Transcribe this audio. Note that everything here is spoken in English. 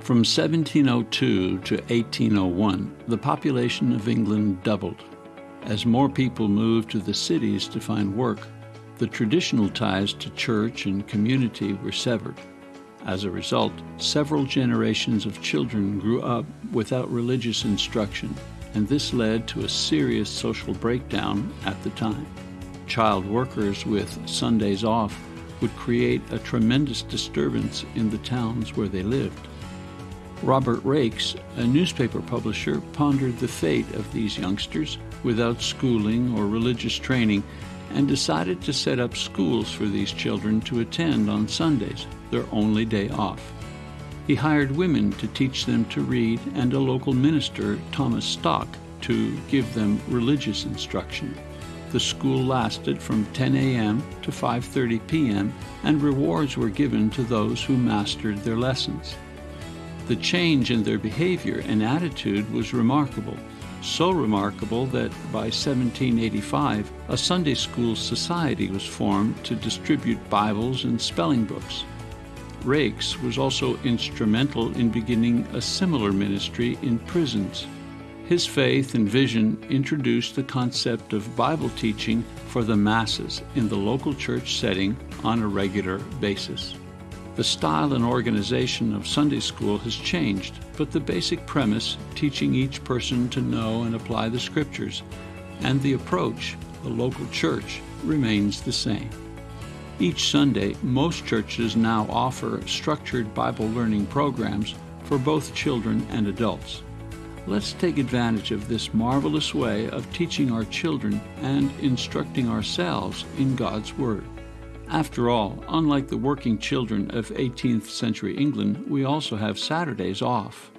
From 1702 to 1801, the population of England doubled. As more people moved to the cities to find work, the traditional ties to church and community were severed. As a result, several generations of children grew up without religious instruction, and this led to a serious social breakdown at the time. Child workers with Sundays off would create a tremendous disturbance in the towns where they lived. Robert Raikes, a newspaper publisher, pondered the fate of these youngsters without schooling or religious training and decided to set up schools for these children to attend on Sundays, their only day off. He hired women to teach them to read and a local minister, Thomas Stock, to give them religious instruction. The school lasted from 10 a.m. to 5:30 p.m. and rewards were given to those who mastered their lessons. The change in their behavior and attitude was remarkable, so remarkable that by 1785 a Sunday School Society was formed to distribute Bibles and spelling books. Raikes was also instrumental in beginning a similar ministry in prisons. His faith and vision introduced the concept of Bible teaching for the masses in the local church setting on a regular basis. The style and organization of Sunday school has changed, but the basic premise, teaching each person to know and apply the scriptures, and the approach, the local church, remains the same. Each Sunday, most churches now offer structured Bible learning programs for both children and adults. Let's take advantage of this marvelous way of teaching our children and instructing ourselves in God's Word. After all, unlike the working children of 18th century England, we also have Saturdays off.